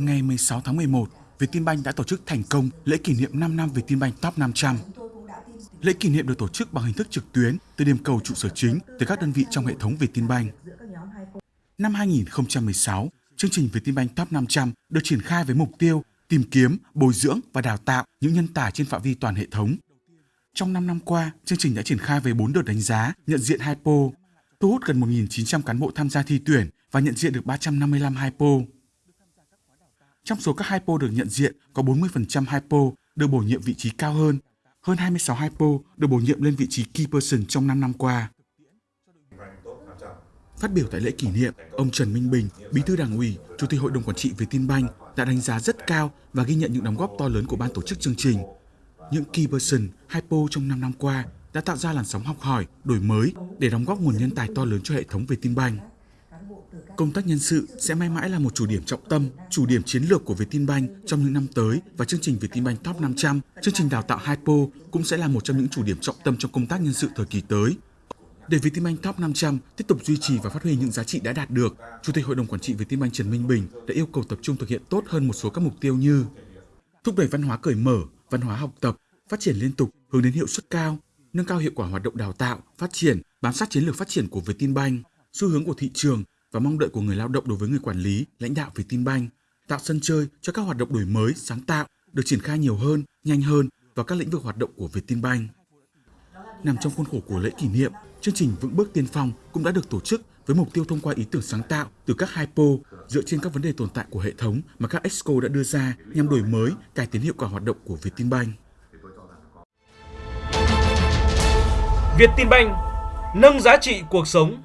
Ngày 16 tháng 11, Vietinbank đã tổ chức thành công lễ kỷ niệm 5 năm Vietinbank Top 500. Lễ kỷ niệm được tổ chức bằng hình thức trực tuyến từ điểm cầu trụ sở chính tới các đơn vị trong hệ thống Vietinbank. Năm 2016, chương trình Vietinbank Top 500 được triển khai với mục tiêu tìm kiếm, bồi dưỡng và đào tạo những nhân tài trên phạm vi toàn hệ thống. Trong 5 năm qua, chương trình đã triển khai với 4 đợt đánh giá, nhận diện HiPo, thu hút gần 1.900 cán bộ tham gia thi tuyển và nhận diện được 355 HiPo. Trong số các hypo được nhận diện, có 40% hypo được bổ nhiệm vị trí cao hơn. Hơn 26 hypo được bổ nhiệm lên vị trí key person trong 5 năm qua. Phát biểu tại lễ kỷ niệm, ông Trần Minh Bình, Bí thư Đảng ủy, Chủ tịch Hội đồng quản trị Vietinbank đã đánh giá rất cao và ghi nhận những đóng góp to lớn của ban tổ chức chương trình. Những key person, hypo trong 5 năm qua đã tạo ra làn sóng học hỏi, đổi mới để đóng góp nguồn nhân tài to lớn cho hệ thống Vietinbank. Công tác nhân sự sẽ mãi mãi là một chủ điểm trọng tâm, chủ điểm chiến lược của Vietinbank trong những năm tới và chương trình Vietinbank Top 500, chương trình đào tạo Hypo cũng sẽ là một trong những chủ điểm trọng tâm trong công tác nhân sự thời kỳ tới. Để Vietinbank Top 500 tiếp tục duy trì và phát huy những giá trị đã đạt được, Chủ tịch Hội đồng Quản trị Vietinbank Trần Minh Bình đã yêu cầu tập trung thực hiện tốt hơn một số các mục tiêu như thúc đẩy văn hóa cởi mở, văn hóa học tập, phát triển liên tục hướng đến hiệu suất cao, nâng cao hiệu quả hoạt động đào tạo, phát triển, bám sát chiến lược phát triển của Vietinbank, xu hướng của thị trường và mong đợi của người lao động đối với người quản lý, lãnh đạo Vietinbank, tạo sân chơi cho các hoạt động đổi mới, sáng tạo được triển khai nhiều hơn, nhanh hơn vào các lĩnh vực hoạt động của Vietinbank. Nằm trong khuôn khổ của lễ kỷ niệm, chương trình Vững bước tiên phong cũng đã được tổ chức với mục tiêu thông qua ý tưởng sáng tạo từ các hypo dựa trên các vấn đề tồn tại của hệ thống mà các exco đã đưa ra nhằm đổi mới, cải tiến hiệu quả hoạt động của Vietinbank. Vietinbank nâng giá trị cuộc sống